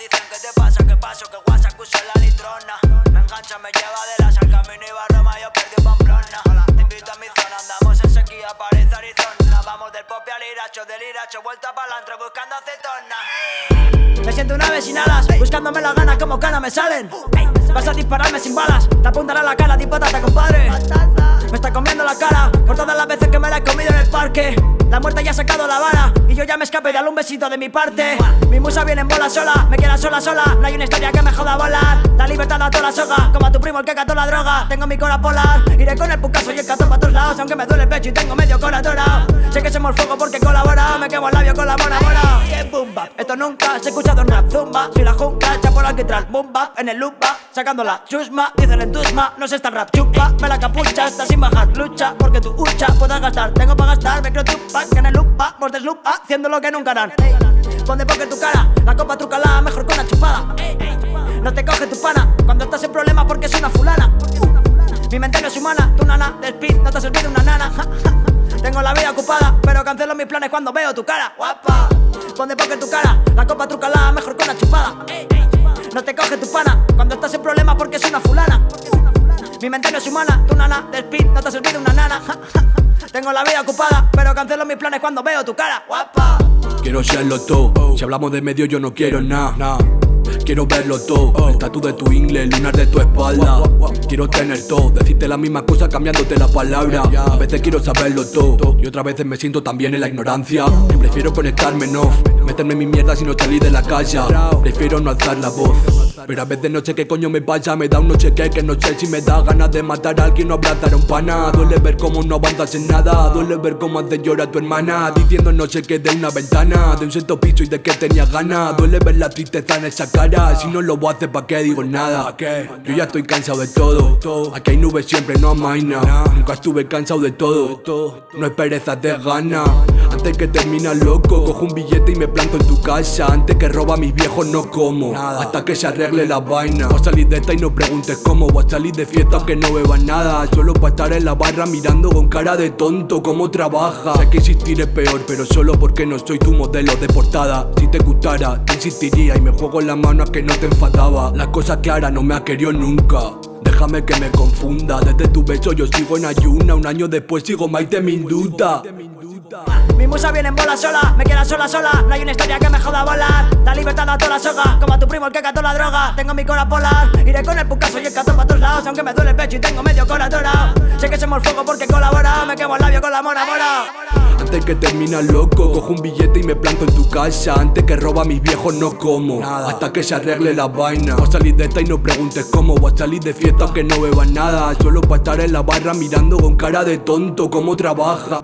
dicen que te pasa, que paso, que WhatsApp que uso la litrona. Me engancha, me lleva de las al camino y va a Roma, yo perdí Pamplona. Te invito a mi zona, andamos en sequía, París, Arizona. Vamos del pop al iracho, del iracho, vuelta para antro buscando acetona. Me siento una vez sin alas, buscándome las ganas como cana me salen. Vas a dispararme sin balas, te apuntará la cara, ti patata, compadre. Me está comiendo la cara por todas las veces que me la he comido en el parque la muerte ya ha sacado la vara Y yo ya me escape, dale un besito de mi parte. Mi musa viene en bola sola, me queda sola sola. No hay una historia que me joda volar. La libertad a toda la soga Como a tu primo el que cató la droga. Tengo mi cora polar Iré con el pucaso y el cato para todos lados Aunque me duele el pecho y tengo medio cora Sé que somos fuego porque colabora Me quemo el labio con la mona bap Esto nunca se ha escuchado en rap Zumba, soy la jungla, por alquitrán Boom bap, en el loop Sacando la chusma, dice el entusma No se está rap chupa, me la capucha Está sin bajar, lucha, porque tu hucha Puedas gastar, tengo para gastar, me creo tupa Que en el lupa, vos deslupa Haciendo lo que nunca harán. Pon porque tu cara, la copa trucala Mejor con la chupada. No te coge tu pana Cuando estás en problemas porque es una fulana. Mi mente no es humana, tu nana de speed No te ha servido una nana. Tengo la vida ocupada cancelo mis planes cuando veo tu cara. Guapa Pon porque tu cara, la copa trucala Mejor con la chupada. No te coge tu pana. Cuando estás en problemas porque es una fulana. Mi mente no es humana, tu nana de speed no te ha servido una nana. Tengo la vida ocupada, pero cancelo mis planes cuando veo tu cara. Guapa. Quiero serlo todo, si hablamos de medio yo no quiero nada Quiero verlo todo, tatu de tu ingle, lunar de tu espalda. Quiero tener todo, decirte la misma cosa cambiándote la palabra. A veces quiero saberlo todo, y otras veces me siento también en la ignorancia. Y prefiero conectarme en meterme en mi mierda si no salir de la casa Prefiero no alzar la voz pero a veces no sé qué coño me pasa Me da un noche que que no sé si me da ganas de matar a alguien o abrazar a un pana. Duele ver cómo no avanzas en nada. Duele ver cómo hace llorar a tu hermana. Diciendo no sé qué de una ventana. De un sexto piso y de que tenía ganas. Duele ver la tristeza en esa cara. Si no lo voy a hacer pa' qué digo nada Yo ya estoy cansado de todo. Aquí hay nubes siempre, no hay nada. Nunca estuve cansado de todo. No es pereza de gana Antes que termina loco Cojo un billete y me planto en tu casa. Antes que roba a mis viejos no como. Hasta que se arregle la a salir de esta y no preguntes cómo. Voy a salir de fiesta aunque no bebas nada. Solo para estar en la barra mirando con cara de tonto cómo trabaja. Sé que existir es peor pero solo porque no soy tu modelo de portada. Si te gustara te insistiría y me juego la mano a que no te enfadaba. La cosa clara no me ha querido nunca Déjame que me confunda. Desde tu beso yo sigo en ayuna. Un año después sigo Maite Minduta. Mi musa viene en bola sola, me queda sola sola. No hay una historia que me joda volar. La libertad a toda la soga, como a tu primo el que cató la droga. Tengo mi cora polar, iré con el pucaso y el cato para todos lados Aunque me duele el pecho y tengo medio cora Sé que somos fuego porque colabora, me quemo el labio con la mora mora. Antes que termina loco Cojo un billete y me planto en tu casa. Antes que roba a mis viejos no como. Hasta que se arregle la vaina. Voy a salir de esta y no preguntes cómo. Voy a salir de fiesta aunque no bebas nada Solo para estar en la barra mirando con cara de tonto cómo trabaja